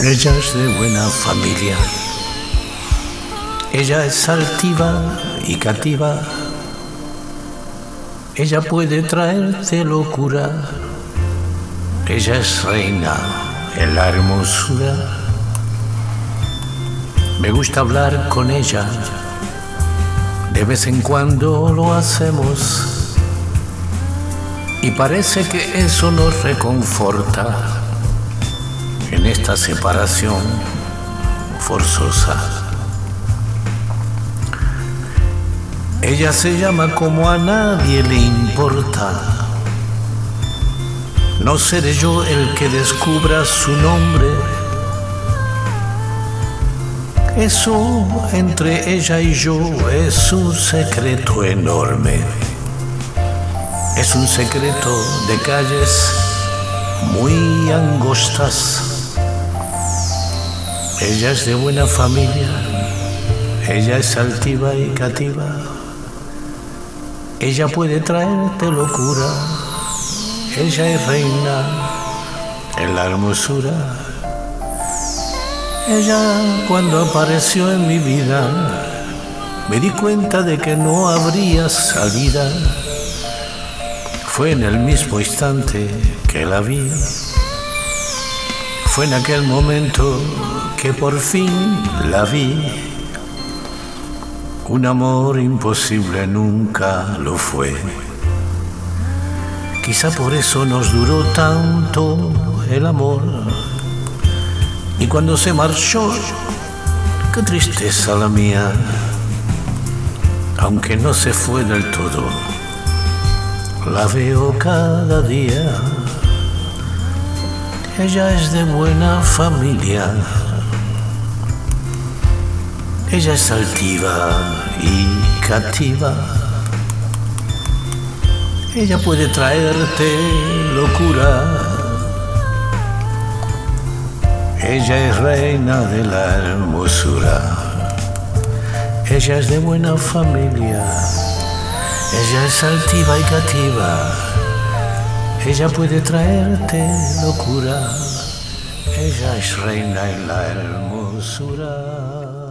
Ella es de buena familia. Ella es altiva y cativa. Ella puede traerte locura. Ella es reina en la hermosura. Me gusta hablar con ella. De vez en cuando lo hacemos. Y parece que eso nos reconforta en esta separación forzosa. Ella se llama como a nadie le importa. No seré yo el que descubra su nombre. Eso entre ella y yo es un secreto enorme. Es un secreto de calles muy angostas ella es de buena familia, ella es altiva y cativa. Ella puede traerte locura, ella es reina en la hermosura. Ella cuando apareció en mi vida, me di cuenta de que no habría salida. Fue en el mismo instante que la vi. Fue en aquel momento que por fin la vi. Un amor imposible nunca lo fue. Quizá por eso nos duró tanto el amor. Y cuando se marchó, qué tristeza la mía, aunque no se fue del todo, la veo cada día. Ella es de buena familia ella es altiva y cativa. Ella puede traerte locura. Ella es reina de la hermosura. Ella es de buena familia. Ella es altiva y cativa. Ella puede traerte locura. Ella es reina en la hermosura.